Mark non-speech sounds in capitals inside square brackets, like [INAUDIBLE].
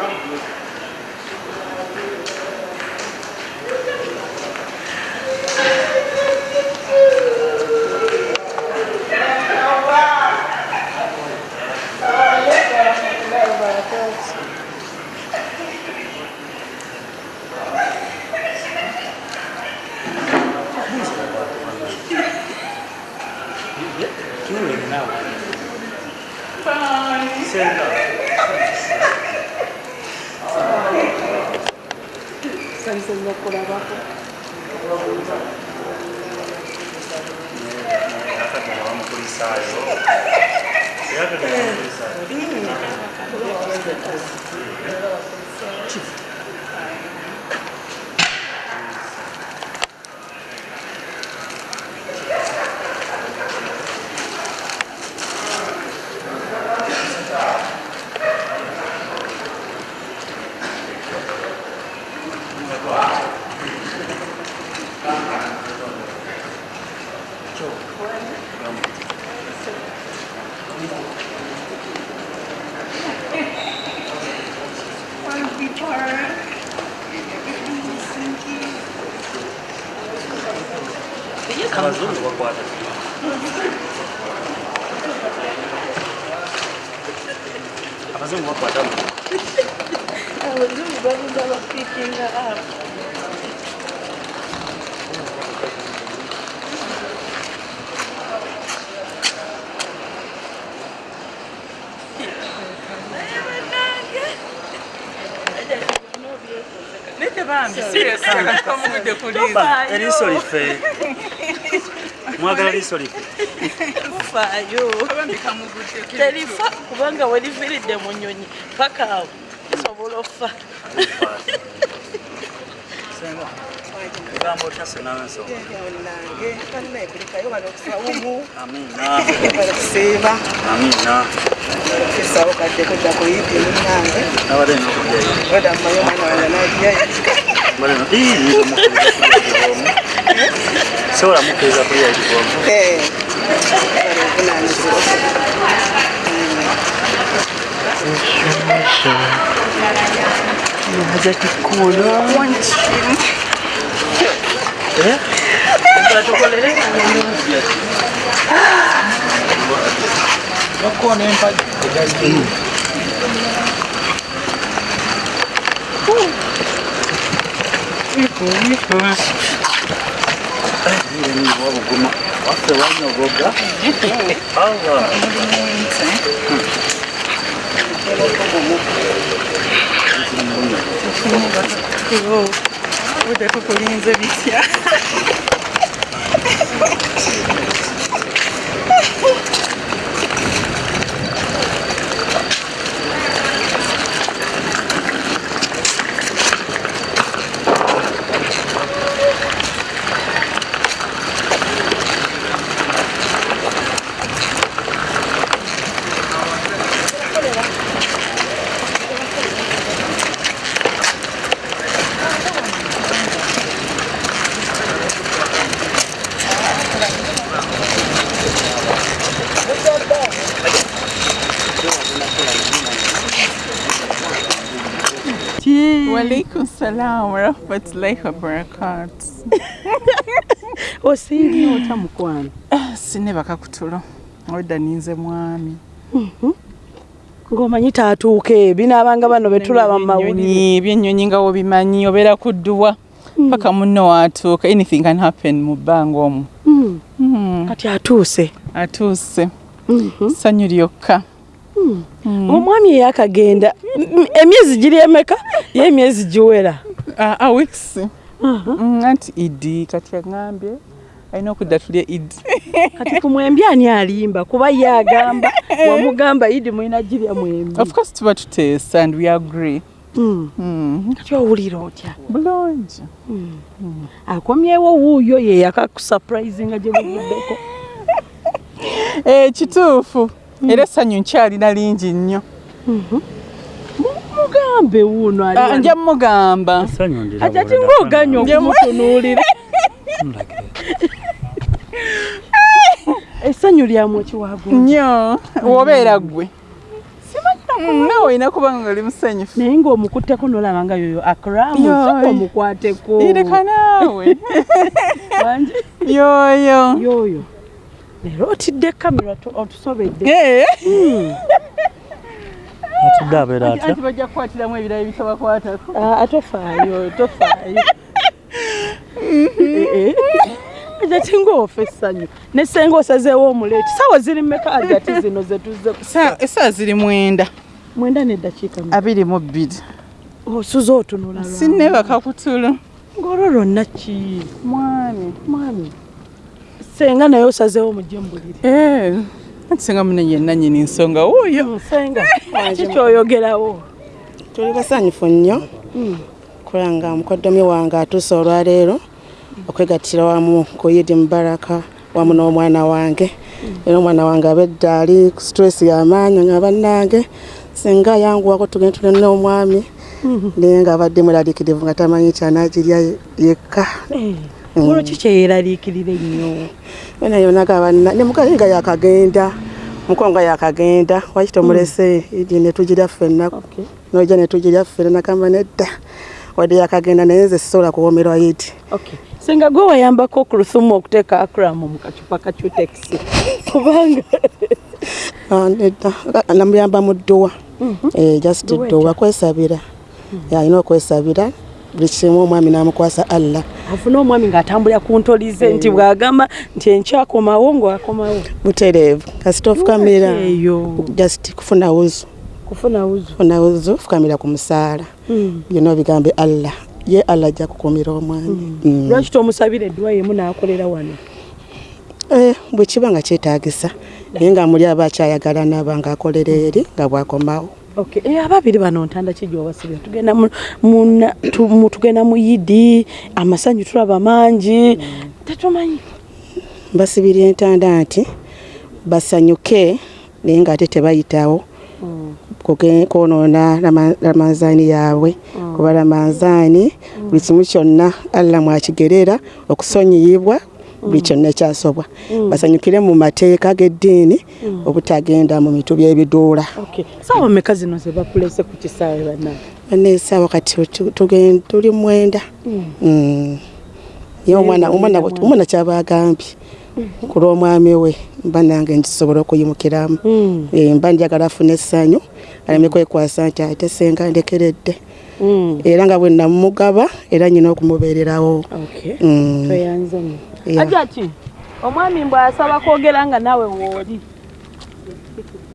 Bye. [LAUGHS] 久々のコラボ。разумного парня. Разумного парня. Разумного парня. Nete bambi serious kati kamugudde kuliza. Ba, eriiso liffe mwagala liiso liffe Tufaayo. Bambi kamugudde kuliza. Terifa kubanga weliviridde mu nnyonyi paka awo kisobola ofa. senga egambo otya senanso amina kusiiba amina kisawo kadde kodda atrás que eu... Uite, păpurin zăviția. Salam wa rahmatullahi wa barakatuh. [LAUGHS] Osiibye otya mukwano? Sine bakakutulo. Odda ninze mwami. Ng'omanyi taatuuke binaabanga bano be tulaba mu mawulire. Ebyennyonyi nga wobimanyi obeera kudduwa paka munno waatuuka anything can happen mu bbanga omwo. Mm, Kati atuuse. Atuuse Mhm. ssanyu lyokka. Omwami eyakagenda emyezi giri emeka? Ye emyezi giwera. Weeks. Mm, anti idi kati aŋŋambye alina okudda tulye idi [LAUGHS] Kati ku mwembi ani alimba? Kuba ye agamba [LAUGHS] wamugamba idi mulina girya mwembi. of course tuba tuteesa and we agree. Mm. Mm, Kati owulira otya? bulungi. Akomyewo wuuyo ye yakakusurprisinga gye buvuddeko. Eh, kituufu era essanyu nkyalina lingi nnyo. Mugambe wuuno. Ah, nja mugamba Nje mu- okumutunuulira. [LAUGHS] Essanyu lyamwe kiwagu. nnyo wobeera gwe. Simanyi Mm, nawe olina kubanga ngaoli musanyufu. Naye ng'omukutteko n'olaba nga yoyo akramu Yoy. soka omukwateko. Ireka naawe [LAUGHS] Wangi? yoyo. Yoyo leero otidde kamera otu- otusobedde. Eh. atudde [LAUGHS] abeera atya? anti bajja kukwatiramu ebirala bitabakwatako Ah, tofaayo. Tofaayo Eh, eh. [LAUGHS] ati ngaofa essanyu nesenga osazeewo omuleeti. Sawa ziri mmeka agati zino zetuze esaawa ziri mwenda. Mwenda neddakiika abiri mu bbiri. Osuze otunula lwa- sinnebaka kutulo ng'olwo lwonna ki? Mwami. Mwami senga naye osazeewo mujje mbulire. Eh, anti senga mune yenna nyini nsonga. Wuuyo. Senga. [LAUGHS] Kikyoyogerawo tuli basanyufu nnyo. Kulanga mukoddomi wange atuuse olwaleero okwegattira wamu ku yidi mubaraka wamu n'omwana wange. Era omwana wange abedda ali ku stress y'amaanyi nga bannange. Singa ayanguwako tugende tule n'omwami naye nga abadde mweraliikirivu nga tamanyi kyanagirya yekka olwo ki kyeyeraliikirira ennyo yona yona gabanna ne mukazi nga yakagenda muko nga yakagenda waki tomulese idi netugira ffenna Okay. noja netugira ffenna nakamba nedda. Wadde yakagenda naye nze sisobola kuwomerwa yidi Okay. senga gwe wayambako ku lusumu okuteeka akramu mu kacupa ka cutex? Kubanga [LAUGHS] Ah, nedda. Namuyamba mu dduwa Eh, just dduwa kwesabira. Alina okwesabira buli kimu omwami namukwasa allah afune omwami ng'atambulira ku ntolize nti bw'agamba nti enkyakomawo ng'akomawo. Butereevu kasita ofukamira just kufuna wuzu. Kufuna wuzu. Kufuna wuzu fukamira ku musaala. Byonna obigambe allah. Ye allah ajja kukuumira omwami. Mm. lwaki tomusabira edduwa yemu n'akolera wano? Eh, bwe kiba nga kyetaagisa. Naye nga muli aba akyayagala naba ng'akolera eri nga bwakomawo ababiri bano ntanda ki gyowasibira tugenda mu, tugenda mu yidi amasanyu tulaba mangi. Tetumanyi mbasibira entanda nti basanyuke naye ng'ate tebayitawo. Kuge- kwonoona Rama- ramazaani yaabwe. Kuba ramazaani buli kimu kyonna allah mwakigerera okusonyiyibwa buli kyonna ekyasobwa basanyukire mu mateeka g'eddiini obutagenda mu mitu by'ebiduula okay. saawa mmeka zino ze bakulese ku kisaawe bannange baneesaawa kati tuli mwenda. Mm. ye omwana kyaba agambye ku lw'omwami we mba nange nkisobola okuyimukiramu. Mm. Eh, mba njagala afune essanyu aleme kwekwasa nti ate senga ndekeredde Mm. era nga bwe namugaba era nyina okumubeererawo. Mm. ajaki omwami mbw'asaba kwogera nga naawe wooli